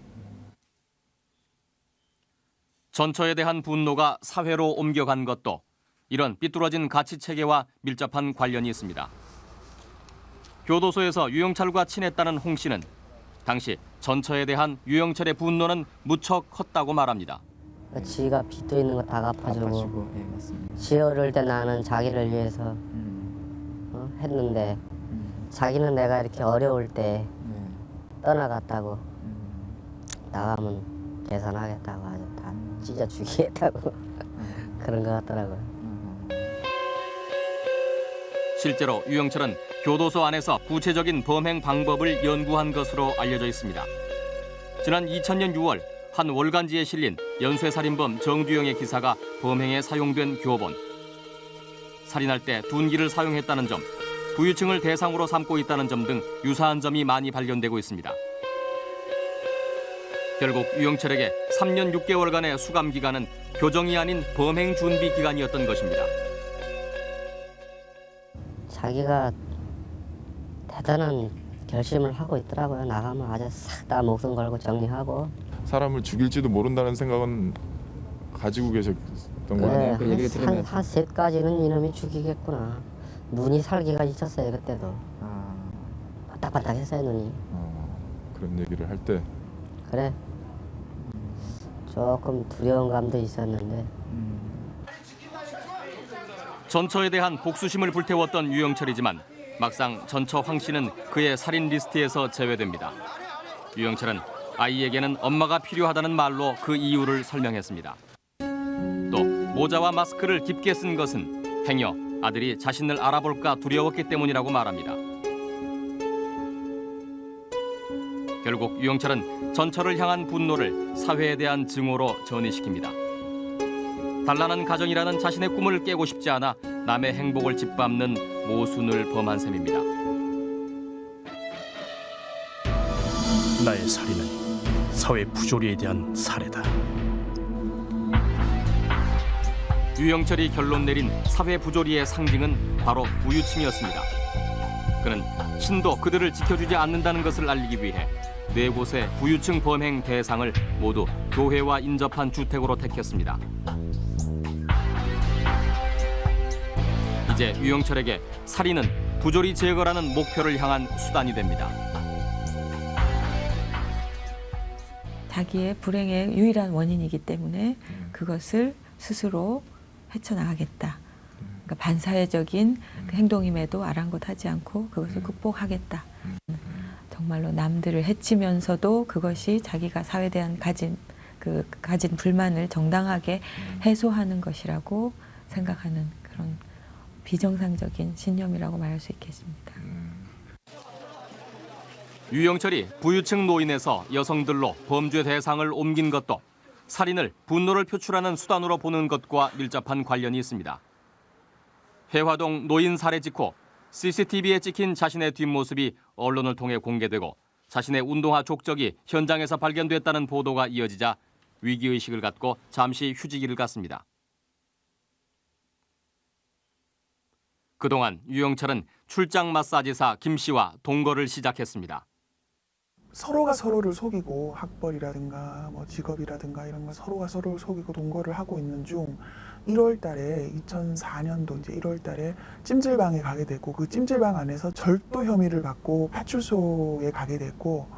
전처에 대한 분노가 사회로 옮겨간 것도 이런 삐뚤어진 가치 체계와 밀접한 관련이 있습니다. 교도소에서 유영철과 친했다는 홍 씨는 당시 전처에 대한 유영철의 분노는 무척 컸다고 말합니다. 지가 빚도 있는 거다 갚아주고 지 어릴 때 나는 자기를 위해서 어? 했는데 자기는 내가 이렇게 어려울 때 떠나갔다고 나가면 계산하겠다고 아주 다 찢어 죽이겠다고 *laughs* 그런 것 같더라고요. 실제로 유영철은 교도소 안에서 구체적인 범행 방법을 연구한 것으로 알려져 있습니다. 지난 2000년 6월 한 월간지에 실린 연쇄살인범 정두영의 기사가 범행에 사용된 교본. 살인할 때 둔기를 사용했다는 점, 부유층을 대상으로 삼고 있다는 점 등 유사한 점이 많이 발견되고 있습니다. 결국 유영철에게 3년 6개월간의 수감 기간은 교정이 아닌 범행 준비 기간이었던 것입니다. 자기가 대단한 결심을 하고 있더라고요. 나가면 아주 싹 다 목숨 걸고 정리하고 사람을 죽일지도 모른다는 생각은 가지고 계셨던 그래, 거예요. 한, 한 셋까지는 이놈이 죽이겠구나. 눈이 살기가 있었어요 그때도. 바닥바닥했어요 눈이. 그런 얘기를 할 때 그래. 조금 두려운 감도 있었는데 전처에 대한 복수심을 불태웠던 유영철이지만 막상 전처 황 씨는 그의 살인 리스트에서 제외됩니다. 유영철은 아이에게는 엄마가 필요하다는 말로 그 이유를 설명했습니다. 또 모자와 마스크를 깊게 쓴 것은 행여 아들이 자신을 알아볼까 두려웠기 때문이라고 말합니다. 결국 유영철은 전처를 향한 분노를 사회에 대한 증오로 전이시킵니다. 단란한 가정이라는 자신의 꿈을 깨고 싶지 않아 남의 행복을 짓밟는 모순을 범한 셈입니다. 나의 살인은 사회 부조리에 대한 살해다. 유영철이 결론 내린 사회 부조리의 상징은 바로 부유층이었습니다. 그는 신도 그들을 지켜주지 않는다는 것을 알리기 위해 네 곳의 부유층 범행 대상을 모두 교회와 인접한 주택으로 택했습니다. 이제 유영철에게 살인은 부조리 제거라는 목표를 향한 수단이 됩니다. 자기의 불행의 유일한 원인이기 때문에 그것을 스스로 헤쳐나가겠다. 그러니까 반사회적인 그 행동임에도 아랑곳하지 않고 그것을 극복하겠다. 정말로 남들을 해치면서도 그것이 자기가 사회에 대한 가진 그 가진 불만을 정당하게 해소하는 것이라고 생각하는 그런 비정상적인 신념이라고 말할 수 있겠습니다. 유영철이 부유층 노인에서 여성들로 범죄 대상을 옮긴 것도 살인을 분노를 표출하는 수단으로 보는 것과 밀접한 관련이 있습니다. 회화동 노인 살해 직후 CCTV에 찍힌 자신의 뒷모습이 언론을 통해 공개되고 자신의 운동화 족적이 현장에서 발견됐다는 보도가 이어지자 위기의식을 갖고 잠시 휴지기를 갔습니다. 그동안 유영철은 출장 마사지사 김 씨와 동거를 시작했습니다. 서로가 서로를 속이고 학벌이라든가 뭐 직업이라든가 이런 거 서로가 서로를 속이고 동거를 하고 있는 중 1월 달에 2004년도 이제 1월 달에 찜질방에 가게 됐고 그 찜질방 안에서 절도 혐의를 받고 파출소에 가게 됐고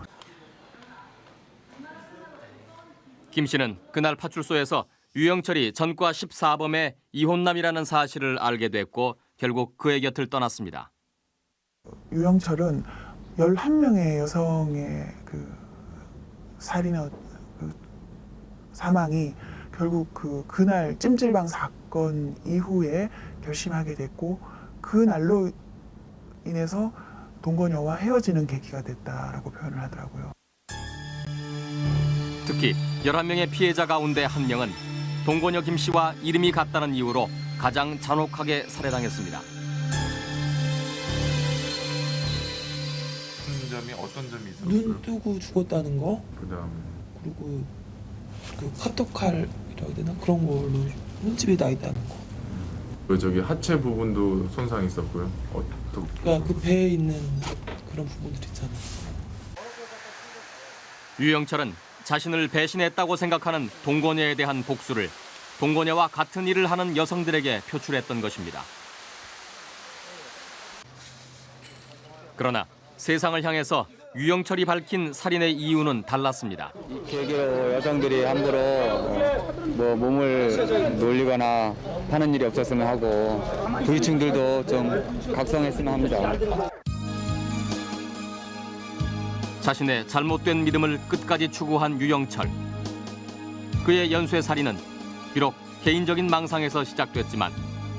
김 씨는 그날 파출소에서 유영철이 전과 14범의 이혼남이라는 사실을 알게 됐고 결국 그의 곁을 떠났습니다. 유영철은 11명의 여성의 그 살인의 그 사망이 결국 그 그날 찜질방 사건 이후에 결심하게 됐고 그 날로 인해서 동거녀와 헤어지는 계기가 됐다라고 표현을 하더라고요. 특히 11명의 피해자 가운데 한 명은 동거녀 김 씨와 이름이 같다는 이유로 가장 잔혹하게 살해당했습니다. 점이 어떤 점이 눈 뜨고 죽었다는 거 그다음에 그리고 그 카톡칼이라고 해야 되나 그런 걸로 흠집이 나 있다는 거. 그 저기 하체 부분도 손상이 있었고요. 어떻게? 그러니까 그 배에 있는 그런 부분들 있잖아. 유영철은 자신을 배신했다고 생각하는 동거녀에 대한 복수를 동거녀와 같은 일을 하는 여성들에게 표출했던 것입니다. 그러나 세상을 향해서 유영철이 밝힌 살인의 이유는 달랐습니다. 계기로 여성들이 함부로 어, 뭐 몸을 놀리거나 하는 일이 없었으면 하고 부위층들도 좀 각성했으면 합니다. 자신의 잘못된 믿음을 끝까지 추구한 유영철. 그의 연쇄 살인은 비록 개인적인 망상에서 시작됐지만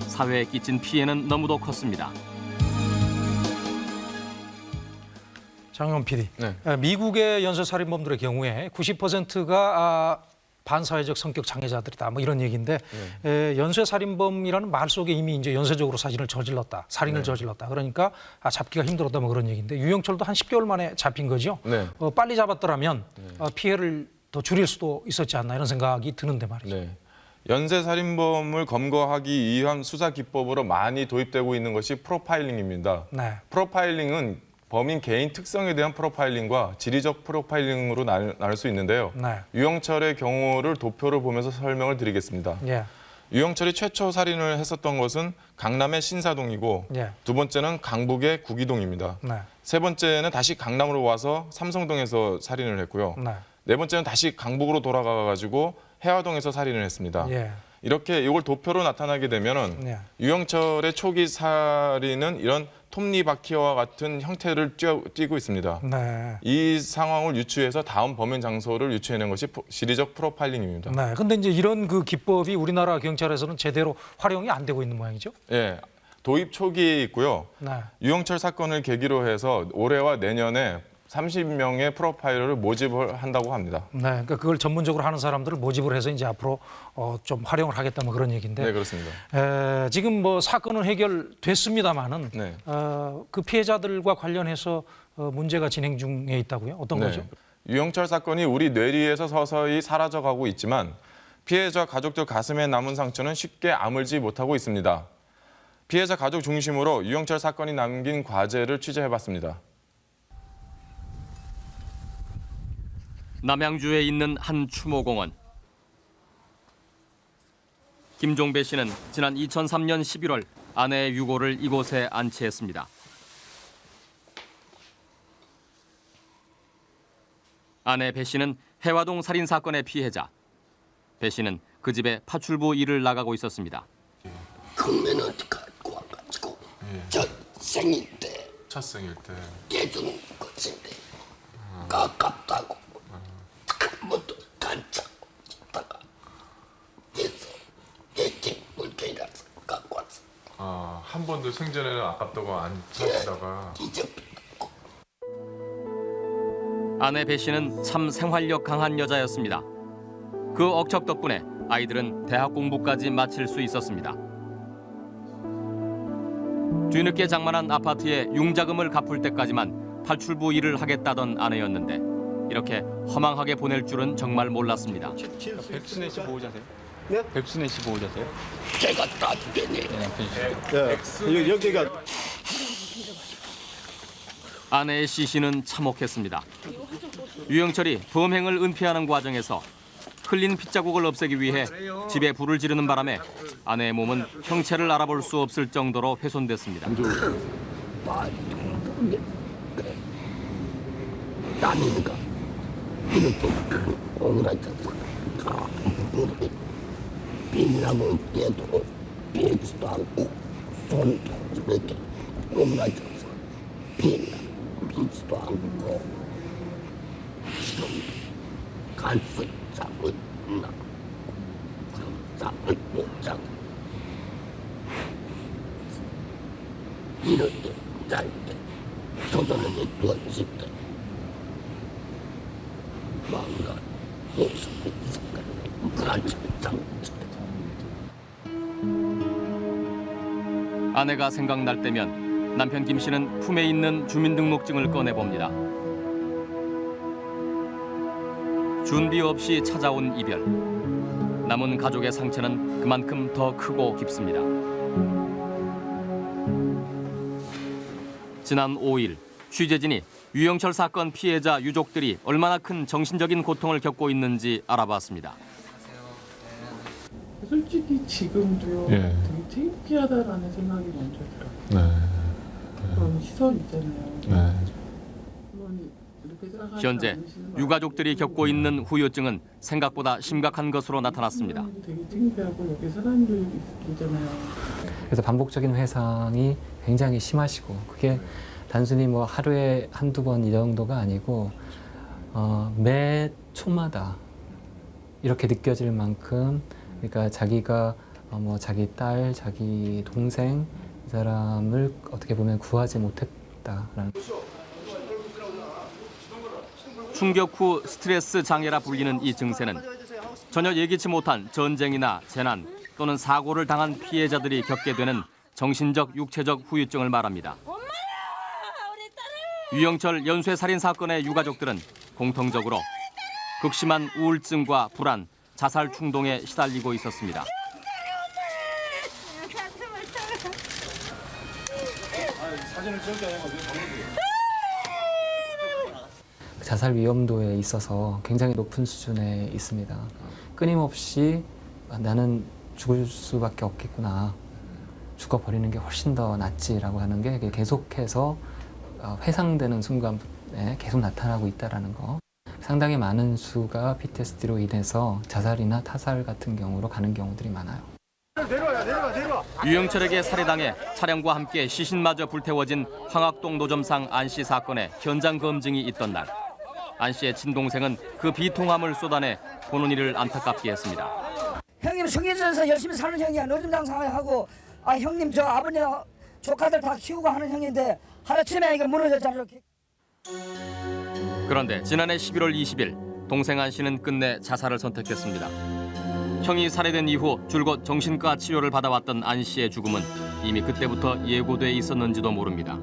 사회에 끼친 피해는 너무도 컸습니다. 장영 PD. 네. 에, 미국의 연쇄살인범들의 경우에 90%가 아, 반사회적 성격 장애자들이다. 뭐 이런 얘기인데 에, 연쇄살인범이라는 말 속에 이미 이제 연쇄적으로 사진을 저질렀다, 살인을 네. 저질렀다. 그러니까 아, 잡기가 힘들었다. 뭐 그런 얘기인데 유영철도 한 10개월 만에 잡힌 거죠. 네. 어, 빨리 잡았더라면 어, 피해를 더 줄일 수도 있었지 않나 이런 생각이 드는데 말이죠. 네. 연쇄 살인범을 검거하기 위한 수사 기법으로 많이 도입되고 있는 것이 프로파일링입니다. 네. 프로파일링은 범인 개인 특성에 대한 프로파일링과 지리적 프로파일링으로 나- 나눌 수 있는데요. 네. 유영철의 경우를 도표를 보면서 설명을 드리겠습니다. 예. 유영철이 최초 살인을 했었던 것은 강남의 신사동이고 예. 두 번째는 강북의 구기동입니다. 네. 세 번째는 다시 강남으로 와서 삼성동에서 살인을 했고요. 네. 네 번째는 다시 강북으로 돌아가 가지고 해화동에서 살인을 했습니다. 예. 이렇게 이걸 도표로 나타나게 되면 은 예. 유영철의 초기 살인은 이런 톱니바퀴와 같은 형태를 띠고 있습니다. 네. 이 상황을 유추해서 다음 범행 장소를 유추해낸 것이 프- 지리적 프로파일링입니다. 네. 근데 이제 이런 그 기법이 우리나라 경찰에서는 제대로 활용이 안 되고 있는 모양이죠. 예, 도입 초기에 있고요. 네. 유영철 사건을 계기로 해서 올해와 내년에 30명의 프로파일러를 모집을 한다고 합니다. 네, 그러니까 그걸 전문적으로 하는 사람들을 모집을 해서 이제 앞으로 어, 좀 활용을 하겠다 뭐 그런 얘기인데. 네, 그렇습니다. 에, 지금 뭐 사건은 해결됐습니다만은 네. 어, 그 피해자들과 관련해서 어, 문제가 진행 중에 있다고요? 어떤 네. 거죠? 유영철 사건이 우리 뇌리에서 서서히 사라져가고 있지만 피해자 가족들 가슴에 남은 상처는 쉽게 아물지 못하고 있습니다. 피해자 가족 중심으로 유영철 사건이 남긴 과제를 취재해봤습니다. 남양주에 있는 한 추모공원. 김종배 씨는 지난 2003년 11월 아내의 유고를 이곳에 안치했습니다. 아내 배 씨는 해화동 살인 사건의 피해자. 배 씨는 그 집에 파출부 일을 나가고 있었습니다. 금메는 갖고 와가지고 저 생일 때 첫 생일 때 깨주는 것인데 아깝다고 한 번도 간짜고 있다가 그래서 이렇게 물건이라서 갖고 왔어 아, 한 번도 생전에는 아깝다고 안 찾다가 아내 배 씨는 참 생활력 강한 여자였습니다. 그 억척 덕분에 아이들은 대학 공부까지 마칠 수 있었습니다. 뒤늦게 장만한 아파트에 융자금을 갚을 때까지만 탈출부 일을 하겠다던 아내였는데 이렇게 허망하게 보낼 줄은 정말 몰랐습니다. 백순애 씨 보호자세요? 네? 백순애 씨 보호자세요? 제가 나중에 네, 여기가 아내의 시신은 참혹했습니다. 유영철이 범행을 은폐하는 과정에서 흘린 핏자국을 없애기 위해 집에 불을 지르는 바람에 아내의 몸은 형체를 알아볼 수 없을 정도로 훼손됐습니다. 남인가 져서 무릎이 비닐하고 깨도 비지도 않고 손도 이렇게 오그라져서 비 아내가 생각날 때면 남편 김 씨는 품에 있는 주민등록증을 꺼내 봅니다. 준비 없이 찾아온 이별. 남은 가족의 상처는 그만큼 더 크고 깊습니다. 지난 5일 취재진이 유영철 사건 피해자 유족들이 얼마나 큰 정신적인 고통을 겪고 있는지 알아봤습니다. 솔직히 지금도요 예. 되게 창피하다라는 생각이 먼저 들어요. 네. 그런 시선 있잖아요. 네. 현재 유가족들이 겪고 있는 후유증은 생각보다 심각한 것으로 나타났습니다. 분들도 되게 창피하고 여기 사람들 있잖아요. 그래서 반복적인 회상이 굉장히 심하시고 그게 단순히 뭐 하루에 한두 번 이 정도가 아니고 어, 매 초마다 이렇게 느껴질 만큼 그러니까 자기가 어, 뭐 자기 딸, 자기 동생 이 사람을 어떻게 보면 구하지 못했다라는 충격 후 스트레스 장애라 불리는 이 증세는 전혀 예기치 못한 전쟁이나 재난 또는 사고를 당한 피해자들이 겪게 되는 정신적, 육체적 후유증을 말합니다. 유영철 연쇄 살인 사건의 유가족들은 공통적으로 극심한 우울증과 불안, 자살 충동에 시달리고 있었습니다. 자살 위험도에 있어서 굉장히 높은 수준에 있습니다. 끊임없이 나는 죽을 수밖에 없겠구나. 죽어버리는 게 훨씬 더 낫지라고 하는 게 계속해서 어, 회상되는 순간에 계속 나타나고 있다는 거. 상당히 많은 수가 PTSD로 인해서 자살이나 타살 같은 경우로 가는 경우들이 많아요. 내려와 내려와 내려와. 유영철에게 살해당해 차량과 함께 시신마저 불태워진 황학동 노점상 안 씨 사건의 현장 검증이 있던 날. 안 씨의 친동생은 그 비통함을 쏟아내 보는 이를 안타깝게 했습니다. 형님 성인에서 열심히 사는 형이야 노점장사하고 아 형님 저 아버님 조카들 다 키우고 하는 형인데 하루아침에 이거 무너졌잖아 이렇게 그런데 지난해 11월 20일 동생 안 씨는 끝내 자살을 선택했습니다. 형이 살해된 이후 줄곧 정신과 치료를 받아왔던 안 씨의 죽음은 이미 그때부터 예고돼 있었는지도 모릅니다.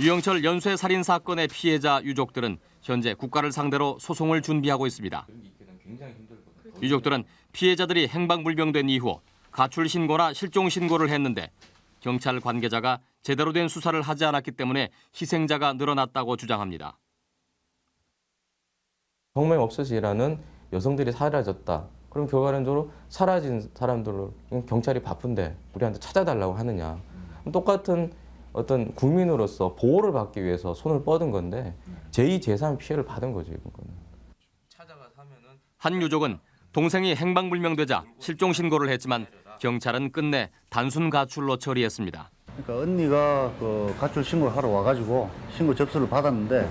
유영철 연쇄 살인 사건의 피해자 유족들은 현재 국가를 상대로 소송을 준비하고 있습니다. 유족들은 피해자들이 행방불명된 이후 가출 신고나 실종 신고를 했는데 경찰 관계자가 제대로 된 수사를 하지 않았기 때문에 희생자가 늘어났다고 주장합니다. 정말 없어서 일하는 여성들이 사라졌다. 그럼 결과론적으로 사라진 사람들로 경찰이 바쁜데 우리한테 찾아달라고 하느냐. 똑같은 어떤 국민으로서 보호를 받기 위해서 손을 뻗은 건데 제2, 제3 피해를 받은 거죠, 이거는. 한 유족은 동생이 행방불명되자 실종 신고를 했지만 경찰은 끝내 단순 가출로 처리했습니다. 그러니까 언니가 그 가출 신고를 하러 와가지고 신고 접수를 받았는데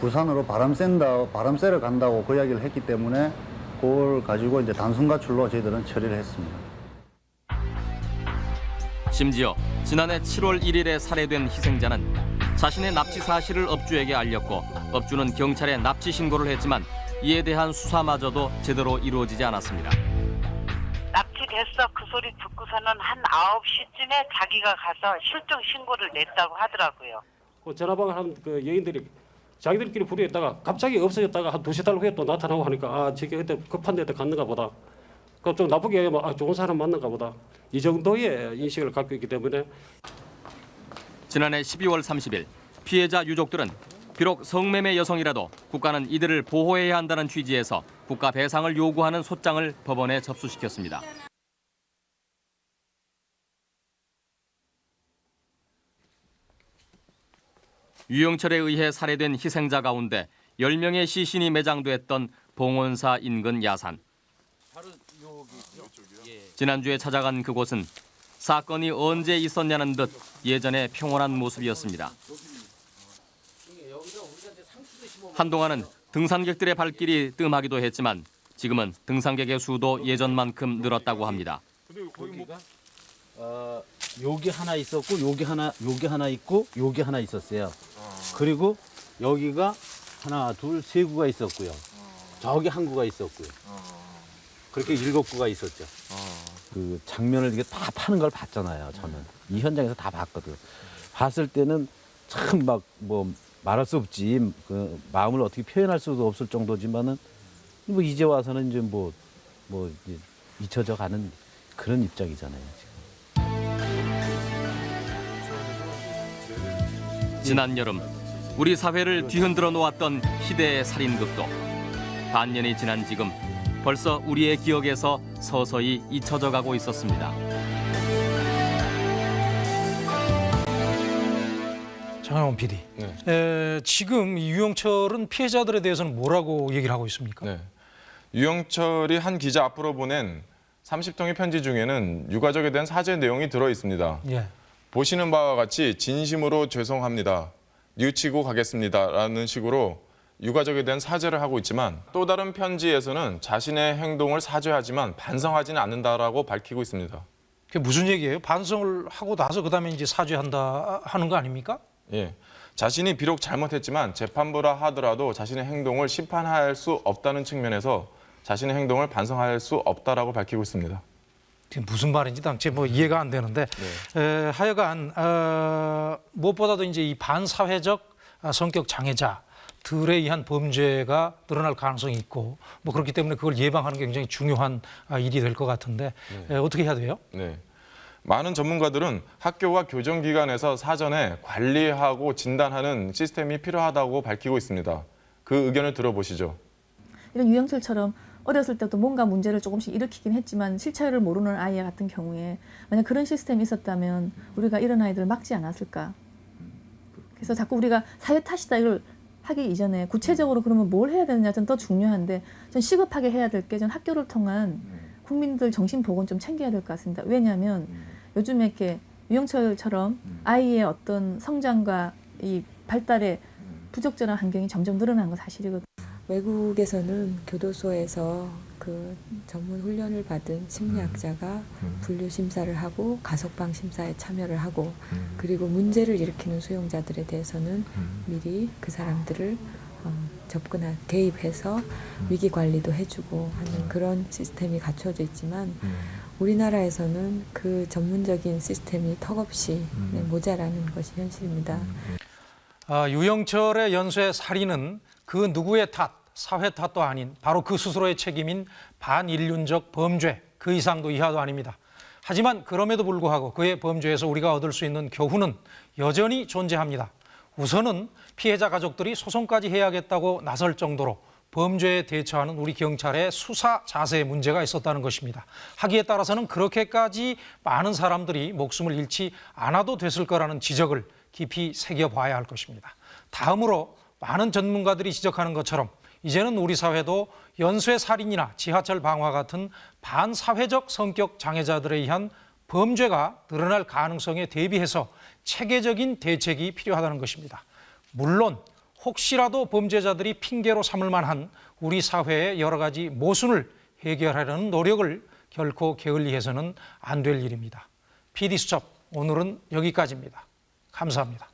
부산으로 바람 쐰다, 바람 쐬러 간다고 그 이야기를 했기 때문에 그걸 가지고 이제 단순 가출로 저희들은 처리를 했습니다. 심지어 지난해 7월 1일에 살해된 희생자는 자신의 납치 사실을 업주에게 알렸고 업주는 경찰에 납치 신고를 했지만 이에 대한 수사마저도 제대로 이루어지지 않았습니다. 납치됐어 그 소리 듣고서는 한 9시쯤에 자기가 가서 실종 신고를 냈다고 하더라고요. 그 전화방을 한 그 여인들이 자기들끼리 부류했다가 갑자기 없어졌다가 한 두세 달 후에 또 나타나고 하니까 아 저게 그때 급한 데도 갔는가 보다. 그좀 나쁘게 뭐, 아, 좋은 사람 만난가 보다. 이 정도의 인식을 갖고 있기 때문에 지난해 12월 30일 피해자 유족들은 비록 성매매 여성이라도 국가는 이들을 보호해야 한다는 취지에서 국가 배상을 요구하는 소장을 법원에 접수시켰습니다. 유영철에 의해 살해된 희생자 가운데 10명의 시신이 매장됐던 봉원사 인근 야산. 지난주에 찾아간 그곳은 사건이 언제 있었냐는 듯 예전의 평온한 모습이었습니다. 한동안은 등산객들의 발길이 뜸하기도 했지만 지금은 등산객의 수도 예전만큼 늘었다고 합니다. 어, 여기 하나 있었고 여기 하나 여기 하나 있고 여기 하나 있었어요. 그리고 여기가 하나 둘 세 구가 있었고요. 저기 한 구가 있었고요. 그렇게 일곱 구가 있었죠. 그 장면을 이게 다 파는 걸 봤잖아요. 저는 이 현장에서 다 봤거든. 봤을 때는 참 막 뭐 말할 수 없지 그 마음을 어떻게 표현할 수도 없을 정도지만은 뭐 이제 와서는 이제 뭐뭐 이제 잊혀져 가는 그런 입장이잖아요. 지난 여름 우리 사회를 뒤흔들어 놓았던 희대의 살인극도 반년이 지난 지금 벌써 우리의 기억에서 서서히 잊혀져 가고 있었습니다. 장영원 PD. 네. 에, 지금 이 유영철은 피해자들에 대해서는 뭐라고 얘기를 하고 있습니까? 네. 유영철이 한 기자 앞으로 보낸 30통의 편지 중에는 유가족에 대한 사죄 내용이 들어 있습니다. 예. 보시는 바와 같이 진심으로 죄송합니다. 뉘우치고 가겠습니다 라는 식으로 유가족에 대한 사죄를 하고 있지만 또 다른 편지에서는 자신의 행동을 사죄하지만 반성하지는 않는다라고 밝히고 있습니다. 그게 무슨 얘기예요? 반성을 하고 나서 그다음에 이제 사죄한다 하는 거 아닙니까? 예. 자신이 비록 잘못했지만 재판부라 하더라도 자신의 행동을 심판할 수 없다는 측면에서 자신의 행동을 반성할 수 없다라고 밝히고 있습니다. 지금 무슨 말인지 당최 뭐 이해가 안 되는데 에, 하여간 어, 무엇보다도 이제 이 반사회적 아, 성격 장애자 들에 의한 범죄가 늘어날 가능성이 있고 뭐 그렇기 때문에 그걸 예방하는 게 굉장히 중요한 아, 일이 될 것 같은데 에, 어떻게 해야 돼요? 네. 많은 전문가들은 학교와 교정기관에서 사전에 관리하고 진단하는 시스템이 필요하다고 밝히고 있습니다. 그 의견을 들어보시죠. 이런 유영철처럼 어렸을 때부터 뭔가 문제를 조금씩 일으키긴 했지만 실체를 모르는 아이 같은 경우에 만약 그런 시스템이 있었다면 우리가 이런 아이들을 막지 않았을까. 그래서 자꾸 우리가 사회 탓이다 이걸 하기 이전에 구체적으로 그러면 뭘 해야 되느냐 좀더 중요한데 전 시급하게 해야 될 게 전 학교를 통한 국민들 정신 보건 좀 챙겨야 될 것 같습니다. 왜냐하면 요즘에 이렇게 유영철처럼 아이의 어떤 성장과 이 발달에 부적절한 환경이 점점 늘어나는 건 사실이거든요. 외국에서는 교도소에서 그 전문 훈련을 받은 심리학자가 분류 심사를 하고 가석방 심사에 참여를 하고 그리고 문제를 일으키는 수용자들에 대해서는 미리 그 사람들을 어, 접근한 개입해서 위기 관리도 해주고 하는 그런 시스템이 갖춰져 있지만 우리나라에서는 그 전문적인 시스템이 턱없이 네, 모자라는 것이 현실입니다. 아, 유영철의 연쇄 살인은 그 누구의 탓, 사회 탓도 아닌 바로 그 스스로의 책임인 반인륜적 범죄, 그 이상도 이하도 아닙니다. 하지만 그럼에도 불구하고 그의 범죄에서 우리가 얻을 수 있는 교훈은 여전히 존재합니다. 우선은 피해자 가족들이 소송까지 해야겠다고 나설 정도로 범죄에 대처하는 우리 경찰의 수사 자세에 문제가 있었다는 것입니다. 하기에 따라서는 그렇게까지 많은 사람들이 목숨을 잃지 않아도 됐을 거라는 지적을 깊이 새겨봐야 할 것입니다. 다음으로 많은 전문가들이 지적하는 것처럼 이제는 우리 사회도 연쇄 살인이나 지하철 방화 같은 반사회적 성격 장애자들에 의한 범죄가 늘어날 가능성에 대비해서 체계적인 대책이 필요하다는 것입니다. 물론 혹시라도 범죄자들이 핑계로 삼을 만한 우리 사회의 여러 가지 모순을 해결하려는 노력을 결코 게을리해서는 안 될 일입니다. PD수첩 오늘은 여기까지입니다. 감사합니다.